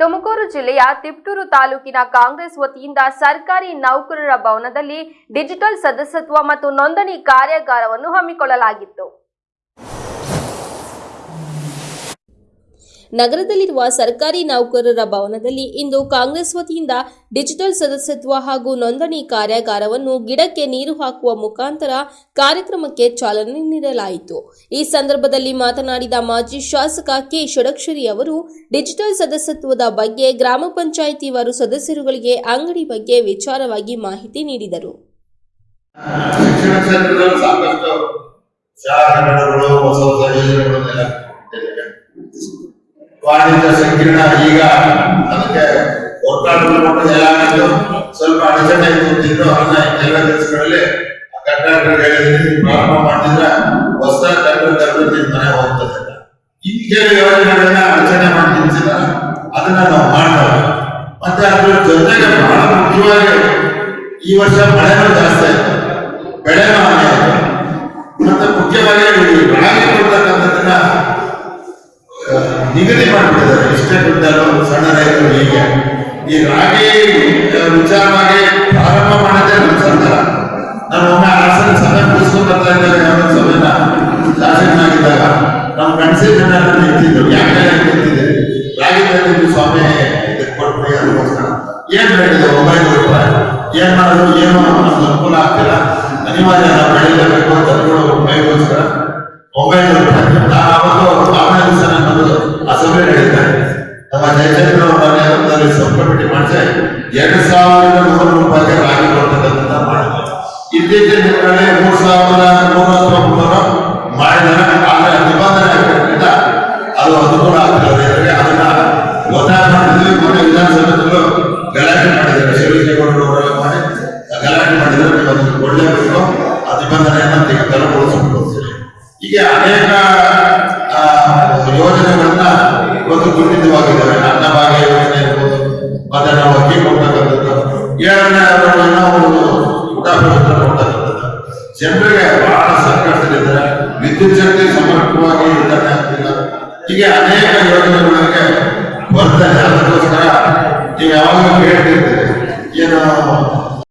ತುಮಕೂರು ಜಿಲ್ಲೆಯ ತಿಪ್ಟೂರು ತಾಲೂಕಿನ ಕಾಂಗ್ರೆಸ್ ವತಿಯಿಂದ ಸರ್ಕಾರಿ ನೌಕರರ ಭವನದಲ್ಲಿ ಡಿಜಿಟಲ್ ಸದಸ್ಯತ್ವ ಮತ್ತು ನೋಂದಣಿ ಕಾರ್ಯಾಗಾರವನ್ನು ಹಮ್ಮಿಕೊಳ್ಳಲಾಗಿತ್ತು. ನಗರದಲ್ಲಿರುವ ಸರ್ಕಾರಿ ನೌಕರರ ಭವನದಲ್ಲಿ ಇಂದು ಕಾಂಗ್ರೆಸ್ ವತಿಯಿಂದ ಡಿಜಿಟಲ್ ಸದಸ್ಯತ್ವ ಹಾಗೂ ನೋಂದಣಿ ಕಾರ್ಯಾಗಾರವನ್ನು ಗಿಡಕ್ಕೆ ನೀರು ಹಾಕುವ ಮುಖಾಂತರ ಕಾರ್ಯಕ್ರಮಕ್ಕೆ ಚಾಲನೆ ನೀಡಲಾಯಿತು. ಈ ಸಂದರ್ಭದಲ್ಲಿ ಮಾತನಾಡಿದ ಮಾಜಿ ಶಾಸಕ ಕೆ. ಷಡಕ್ಷರಿ ಅವರು, ಡಿಜಿಟಲ್ ಸದಸ್ಯತ್ವದ ಬಗ್ಗೆ ಗ್ರಾಮ ಪಂಚಾಯಿತಿ ವಾರು ಸದಸ್ಯರುಗಳಿಗೆ ಅಂಗಡಿ ಬಗ್ಗೆ ವಿಚಾರವಾಗಿ ಮಾಹಿತಿ ನೀಡಿದರು. ಸಾಕಷ್ಟು. ವಾಣಿಜ್ಯ ಸಂಕೀರ್ಣ ಈಗ ಅದಕ್ಕೆ ಆಗಿದ್ದು ಸ್ವಲ್ಪ ಅಡಚಣೆ ಇತ್ತು ಅದನ್ನ ಎಲ್ಲ ಕೆಲಸಗಳಲ್ಲಿ ಕಟ್ಟಡ ಹೇಳಿದ್ರೆ ಪ್ರಾರಂಭ ಮಾಡಿದ್ರೆ ಹೊಸ ಕಟ್ಟಡ ಮನೆ ಹೋಗ್ತದೆ. ಇನ್ ಕೆಲವು ಯೋಜನೆಗಳನ್ನ ಅಡಚಣೆ ಮಾಡಿ ನಿಲ್ಸಿದ್ದಾರೆ ಅದನ್ನ ನಾವು ಮಾಡ್ತೇವೆ ಮತ್ತೆ ಅದ್ರ ಜೊತೆಗೆ ಬಹಳ ಮುಖ್ಯವಾಗಿ ಈ ವರ್ಷ ಮಳೆನೂ ಜಾಸ್ತಿ ಆಯ್ತು. ಬೆಳೆನೂ ಹಾನಿ ಆಯ್ತು. ಮತ್ತೆ ಮುಖ್ಯವಾಗಿ ರಾಗಿ ಕೊಡ್ತಕ್ಕಂಥದ್ದನ್ನ ನಿಗದಿ ಮಾಡಿಬಿಟ್ಟಿದ್ದಾರೆ ಎಷ್ಟೇ ಕ್ವಿಂಟಲ್ ಸಣ್ಣ ರೈತರು ಹೀಗೆ. ಈ ರಾಗಿ ವಿಚಾರವಾಗಿ ಪ್ರಾರಂಭ ಮಾಡಿದ್ರೆ ನಮ್ಮ ಸರ್ಕಾರ ನಾನು ಒಮ್ಮೆ ಹಾಸನ ಸಭೆ ಮುಗಿಸ್ಕೊಂಡು ಬರ್ತಾ ಇದ್ದೇವೆ ಯಾವ ಸಭೆನ ಶಾಸಕನಾಗಿದ್ದಾಗ ನಮ್ಮ ಗಣಸಿ ಜನ ನಿಂತಿದ್ರು. ಯಾಕೆ ನಿಂತಿದೆ ರಾಗಿ ಬೆಳೆದಿದ್ದು ಸ್ವಾಮಿ ಕೊಟ್ಟು ಅದಕ್ಕೋಸ್ಕರ ಏನ್ ಬೆಳೆದಿದೆ ಒಂಬೈನೂರು ರೂಪಾಯಿ. ಏನ್ ಮಾಡೋದು ಏನು ನಮ್ಗೆ ಅನುಕೂಲ ಆಗ್ತಿಲ್ಲ. ಅನಿವಾರ್ಯ ನಾವು ಬೆಳಿಲೇಬೇಕು ಎರಡು ಸಾವಿರದ ನೂರು ರೂಪಾಯಿಗೆ ರಾಗಿ ಕೊಡ್ತಕ್ಕಂಥ ಮಾಡಬೇಕು ಇತ್ತೀಚಿನ ದಿನಗಳಲ್ಲಿ ಮೂರು ಸಾವಿರದ ನೂರ ಹತ್ತೊಂಬತ್ತು ಮಾಡಿದ್ದಾರೆ ಆದರೆ ನಿಬಂಧನೆ ಆಗಿರೋದ್ರಿಂದ ಅದು ಅನುಕೂಲ ಆಗ್ತದೆ. ಅದನ್ನ ಒತ್ತಾಯ ಮೊನ್ನೆ ವಿಧಾನಸಭೆಗಳು ಗಲಾಟೆ ಮಾಡಿದ್ದಾರೆ. ಶಿವಲಿಂಗೇಗೌಡರು ಮಾಡಿ ಗಲಾಟೆ ಮಾಡಿದ್ರೆ ನೀವು ಕೊಡಲೇಬೇಕು. ಆ ನಿಬಂಧನೆಯನ್ನು ತೆಗೆ- ತೆರವುಗೊಳಿಸಬೇಕು ಅಂತೇಳಿ ಹೀಗೆ ಅನೇಕ ಯೋಜನೆಗಳನ್ನ ಇವತ್ತು ಗುರುತಿತವಾಗಿದ್ದಾವೆ ಶಕ್ತಿ ಸಮರ್ಪಕವಾಗಿ ವಿತರಣೆ ಆಗ್ತಿಲ್ಲ ಹೀಗೆ ಅನೇಕ ಯೋಜನೆಗಳಿಗೆ ಬರ್ತಾರೆ ಅದಕ್ಕೋಸ್ಕರ ನೀವು ಯಾವಾಗ ಕೇಳ್ತಿರ್ತೀರಿ.